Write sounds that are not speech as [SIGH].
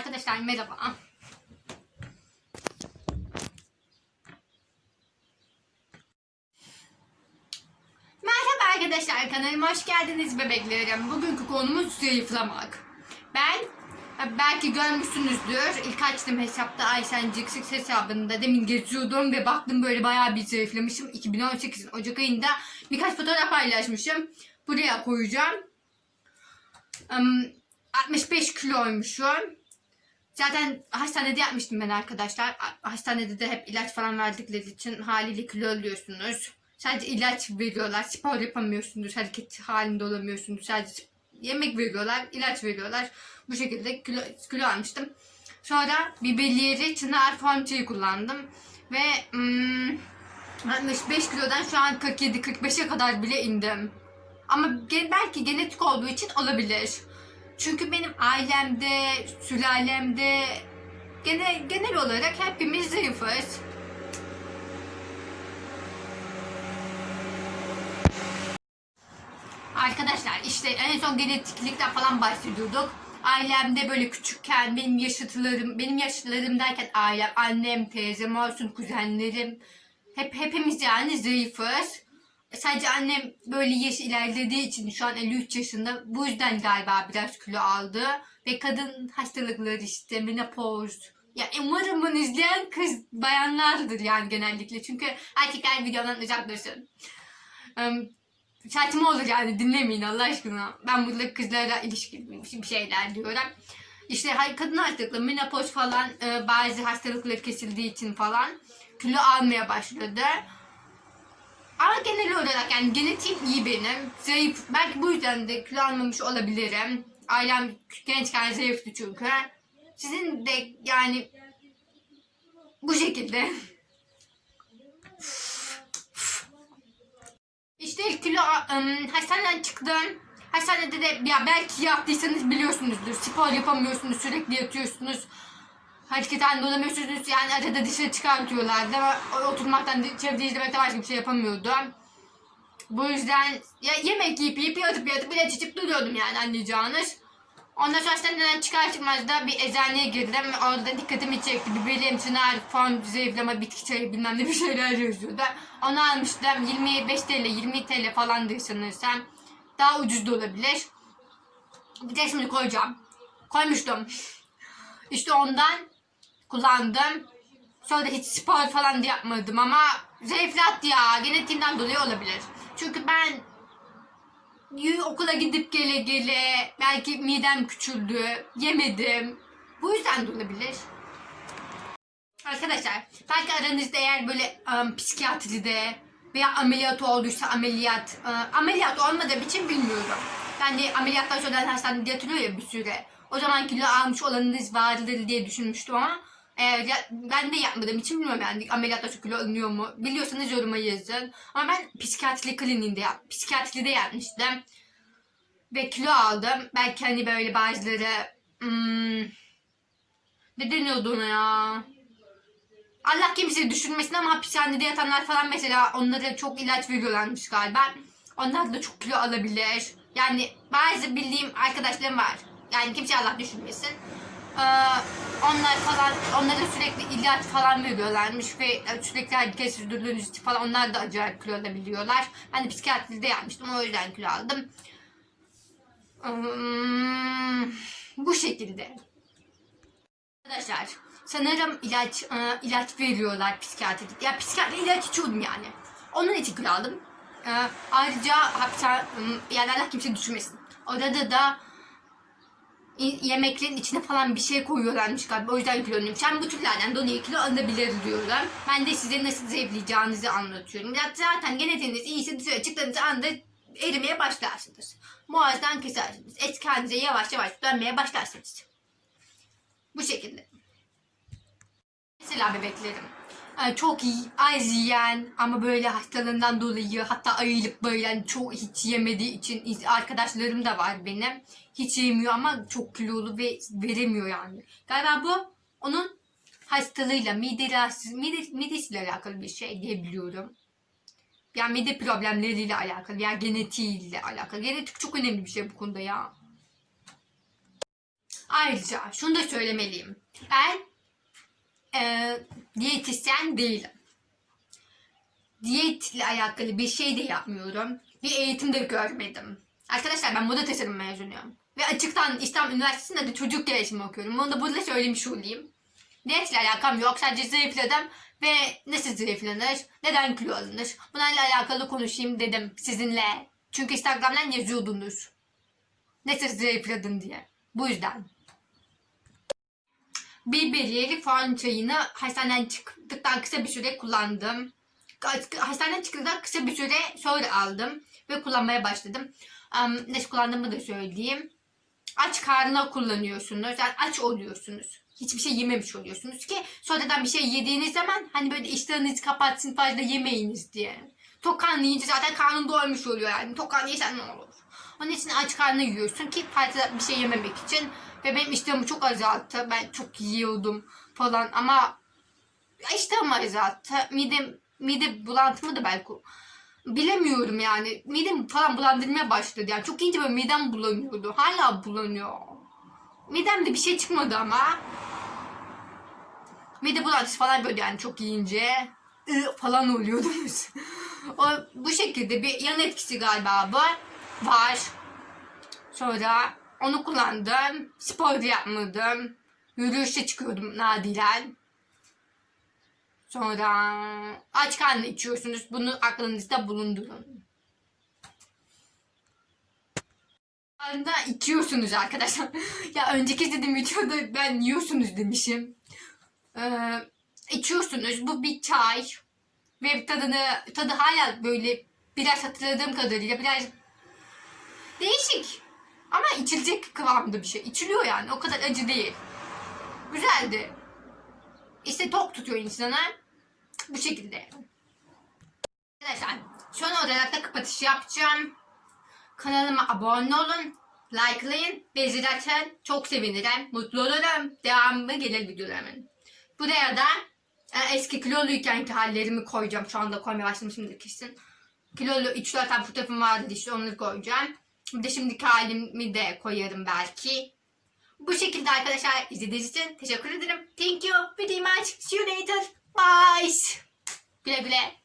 Arkadaşlar merhaba. Merhaba arkadaşlar kanalıma hoş geldiniz bebeklerim. Bugünkü konumuz zayıflamak. Ben belki görmüşsünüzdür. İlk açtım hesapta Ayşen Cıksık hesabında demin geziyordum ve baktım böyle bayağı bir zayıflamışım. 2018'in Ocak ayında birkaç fotoğraf paylaşmışım. Buraya koyacağım. Im, 65 kiloymuşum. Zaten hastanede yapmıştım ben arkadaşlar. Hastanede de hep ilaç falan verdikleri için haliyle kilo alıyorsunuz. Sadece ilaç veriyorlar. Spor yapamıyorsunuz. Hareket halinde olamıyorsunuz. Sadece yemek veriyorlar. ilaç veriyorlar. Bu şekilde kilo, kilo almıştım. Sonra biberiyeri çınar formçayı kullandım. Ve hmm, 65 kilodan şu an 47-45'e kadar bile indim. Ama belki genetik olduğu için olabilir. Çünkü benim ailemde, sülalemde genel, genel olarak hepimiz zayıfız. Arkadaşlar işte en son genetiklikten falan bahsediyorduk. Ailemde böyle küçükken benim yaşıtlarım, benim yaşıtlarım derken ailem, annem, teyzem olsun, kuzenlerim hep hepimiz yani zayıfız. Sadece annem böyle yaş ilerlediği için şu an 53 yaşında. Bu yüzden galiba biraz kilo aldı. Ve kadın hastalıkları işte menopoz. Ya umarım bunu izleyen kız bayanlardır yani genellikle. Çünkü erkekler videodan uzak dursun. Um, saçma olur yani dinlemeyin Allah aşkına. Ben burada kızlara ilişkin bir şeyler diyorum. İşte kadın hastalıkları, menopoz falan e, bazı hastalıkları kesildiği için falan kilo almaya başladı. Ama genel olarak yani genetiğim iyi benim. Zayıf. Belki bu yüzden de kilo almamış olabilirim. Ailem gençken zayıftı çünkü. Sizin de yani bu şekilde. [LAUGHS] İşte ilk kilo ım, hastaneden çıktım. Hastanede de ya belki yaptıysanız biliyorsunuzdur. Spor yapamıyorsunuz, sürekli yatıyorsunuz. Hareket halinde olamıyorsunuz. Yani arada dışarı çıkartıyorlardı. Oturmaktan, çevre izlemekten başka bir şey yapamıyordum. Bu yüzden ya yemek yiyip yiyip yatıp yatıp ilaç içip duruyordum yani anlayacağınız. Ondan sonra hastaneden çıkar çıkmaz da bir eczaneye girdim. Orada dikkatimi çekti. Biberim, çınar, form, zayıflama, bitki çayı bilmem ne bir şeyler yazıyordu. Onu almıştım. 25 TL, 20 TL falandı sanırsam. Daha ucuz da olabilir. Bir de şimdi koyacağım. Koymuştum. İşte ondan kullandım. Sonra hiç spor falan da yapmadım ama zayıflattı ya. Genetiğimden dolayı olabilir. Çünkü ben okula gidip gele gele belki midem küçüldü, yemedim. Bu yüzden de olabilir. Arkadaşlar belki aranızda eğer böyle um, psikiyatride veya ameliyat olduysa ameliyat, uh, ameliyat olmadığı için bilmiyorum. Yani ameliyattan sonra hastanede yatırıyor ya bir süre. O zaman kilo almış olanınız vardır diye düşünmüştüm ama eğer ben de yapmadığım için bilmiyorum yani ameliyattan sonra kilo alınıyor mu? Biliyorsanız yoruma yazın. Ama ben psikiyatri kliniğinde yap, psikiyatride yapmıştım. Ve kilo aldım. Belki hani böyle bazıları hmm, ne deniyordu ona ya? Allah kimseyi düşürmesin ama hapishanede yatanlar falan mesela onlara çok ilaç veriyorlarmış galiba. Onlar da çok kilo alabilir. Yani bazı bildiğim arkadaşlarım var. Yani kimse Allah düşürmesin. Ee, onlar falan onlara sürekli ilaç falan veriyorlarmış ve sürekli hareket sürdürdüğünüz falan onlar da acayip kilo alabiliyorlar. Ben de psikiyatride yapmıştım o yüzden kilo aldım. Hmm, bu şekilde. Arkadaşlar sanırım ilaç e, ilaç veriyorlar psikiyatride. Ya psikiyatri ilaç içiyordum yani. Onun için kilo aldım. E, ayrıca hapishane yani Allah kimse düşürmesin. Orada da yemeklerin içine falan bir şey koyuyorlarmış galiba. O yüzden kilo alıyormuş. Yani bu türlerden dolayı kilo alınabilir diyorum. Ben de size nasıl zayıflayacağınızı anlatıyorum. Zaten genetiğiniz iyiyse dışarı çıktığınız anda erimeye başlarsınız. Boğazdan kesersiniz. Et kendinize yavaş yavaş dönmeye başlarsınız. Bu şekilde. Mesela bebeklerim. Çok az yiyen ama böyle hastalığından dolayı hatta ayılıp böyle yani çok hiç yemediği için arkadaşlarım da var benim. Hiç yemiyor ama çok kilolu ve veremiyor yani. Galiba bu onun hastalığıyla, mide rahatsız, mide, midesiyle alakalı bir şey diyebiliyorum. Yani mide problemleriyle alakalı veya genetiğiyle alakalı. Genetik çok önemli bir şey bu konuda ya. Ayrıca şunu da söylemeliyim. Ben e, diyetisyen değilim. Diyetle alakalı bir şey de yapmıyorum. Bir eğitim de görmedim. Arkadaşlar ben moda tasarım mezunuyum. Ve açıktan İstanbul Üniversitesi'nde de çocuk gelişimi okuyorum. Onu da burada söylemiş olayım. Diyetle alakam yok. Sadece zayıfladım. Ve nasıl zayıflanır? Neden kilo alınır? Bunlarla alakalı konuşayım dedim sizinle. Çünkü Instagram'dan yazıyordunuz. Nasıl zayıfladın diye. Bu yüzden. Biberiyeli fon çayını hastaneden çıktıktan kısa bir süre kullandım. Hastaneden çıktıktan kısa bir süre sonra aldım ve kullanmaya başladım. Um, nasıl kullandığımı da söyleyeyim. Aç karnına kullanıyorsunuz. Yani aç oluyorsunuz. Hiçbir şey yememiş oluyorsunuz ki sonradan bir şey yediğiniz zaman hani böyle iştahınızı kapatsın fazla yemeyiniz diye. Tok karnı zaten karnın doymuş oluyor yani. Tok karnı ne olur? Onun için aç karnına yiyorsun ki fazla bir şey yememek için. Ve benim iştahımı çok azalttı. Ben çok yiyordum falan ama iştahımı azalttı. Midem, mide bulantımı da belki bilemiyorum yani. Midem falan bulandırmaya başladı yani. Çok ince böyle midem bulanıyordu. Hala bulanıyor. Midemde bir şey çıkmadı ama. Mide bulantısı falan böyle yani çok yiyince falan oluyordunuz. [LAUGHS] o bu şekilde bir yan etkisi galiba bu var. Sonra onu kullandım. Spor yapmadım. Yürüyüşe çıkıyordum nadiren. Sonra aç karnına içiyorsunuz. Bunu aklınızda bulundurun. Anda içiyorsunuz arkadaşlar. [LAUGHS] ya önceki dediğim videoda ben yiyorsunuz demişim. Ee, içiyorsunuz. Bu bir çay. Ve tadını, tadı hala böyle biraz hatırladığım kadarıyla biraz değişik. Ama içilecek kıvamda bir şey. İçiliyor yani. O kadar acı değil. Güzeldi. İşte tok tutuyor insanı. Bu şekilde. Arkadaşlar son olarak da kapatış yapacağım. Kanalıma abone olun. Likelayın. Ve zil açın. Çok sevinirim. Mutlu olurum. Devamı gelir videolarımın. Buraya da e, eski kiloluykenki hallerimi koyacağım. Şu anda koymaya başlamışımdır kesin. Kilolu 3-4 tane fotoğrafım vardı işte onları koyacağım. Bir de şimdiki halimi de koyarım belki. Bu şekilde arkadaşlar izlediğiniz için teşekkür ederim. Thank you very much. See you later. Bye. Güle güle.